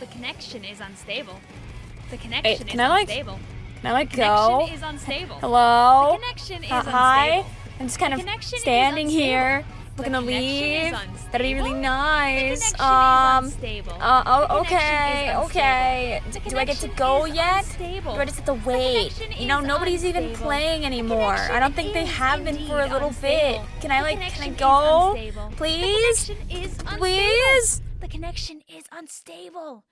The connection is unstable. The connection can is I, like, unstable. Can I like Connection go? is unstable. Hello? The connection is Uh, hi? unstable. I'm just kind The of standing unstable. here, The looking to connection leave. That'd be really nice. The Um. Uh, oh, connection okay, okay. unstable. The do I get to go yet? unstable. Do I just have to wait? You know, nobody's even playing anymore. I don't think they have been for a little bit. Can I like, can I go? unstable. Please? The connection unstable. Please? The connection is unstable.